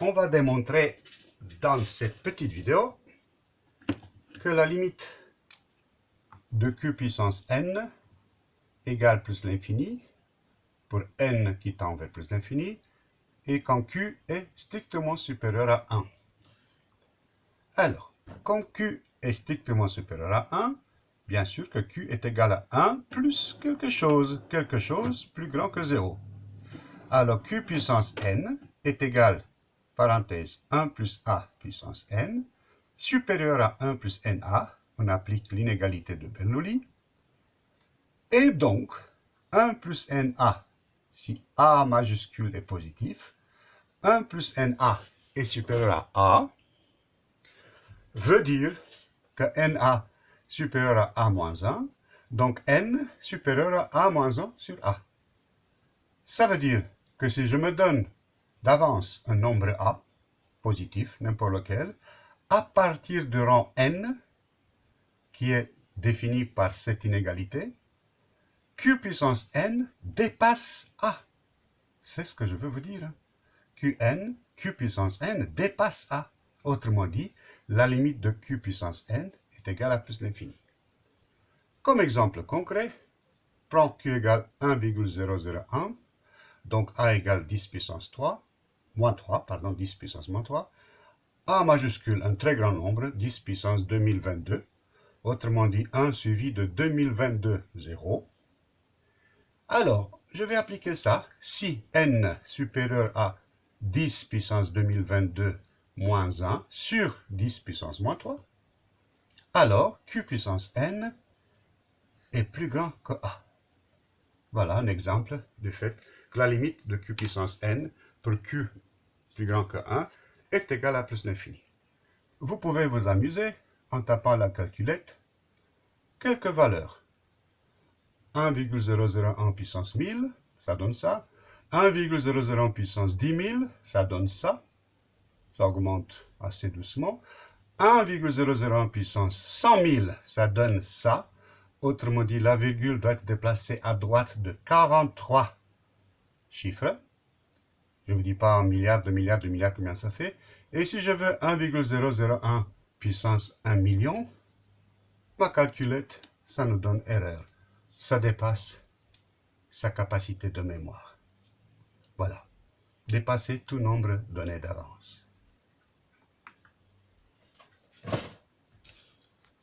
on va démontrer dans cette petite vidéo que la limite de q puissance n égale plus l'infini pour n qui tend vers plus l'infini et quand q est strictement supérieur à 1. Alors, quand q est strictement supérieur à 1, bien sûr que q est égal à 1 plus quelque chose, quelque chose plus grand que 0. Alors q puissance n est égal, parenthèse, 1 plus a puissance n, supérieur à 1 plus na, on applique l'inégalité de Bernoulli, et donc 1 plus na, si a majuscule est positif, 1 plus na est supérieur à a, veut dire que na supérieur à a moins 1, donc n supérieur à a moins 1 sur a. Ça veut dire que si je me donne d'avance un nombre a, positif, n'importe lequel, à partir du rang n, qui est défini par cette inégalité, q puissance n dépasse a. C'est ce que je veux vous dire. qn, q puissance n dépasse a. Autrement dit, la limite de q puissance n est égale à plus l'infini. Comme exemple concret, prends q égale 1,001, donc a égale 10 puissance 3, moins 3, pardon, 10 puissance moins 3, a majuscule, un très grand nombre, 10 puissance 2022, autrement dit 1 suivi de 2022, 0. Alors, je vais appliquer ça. Si n supérieur à 10 puissance 2022 moins 1 sur 10 puissance moins 3, alors q puissance n est plus grand que a. Voilà un exemple du fait que la limite de q puissance n pour q plus grand que 1 est égale à plus l'infini. Vous pouvez vous amuser en tapant la calculette quelques valeurs. 1,001 puissance 1000, ça donne ça. 1,001 puissance 10 000, ça donne ça. Ça augmente assez doucement. 1,001 puissance 100 000, ça donne ça. Autrement dit, la virgule doit être déplacée à droite de 43 chiffres. Je ne vous dis pas en milliards, de milliards, de milliards, combien ça fait. Et si je veux 1,001 puissance 1 million, ma calculette, ça nous donne erreur. Ça dépasse sa capacité de mémoire. Voilà. Dépasser tout nombre donné d'avance.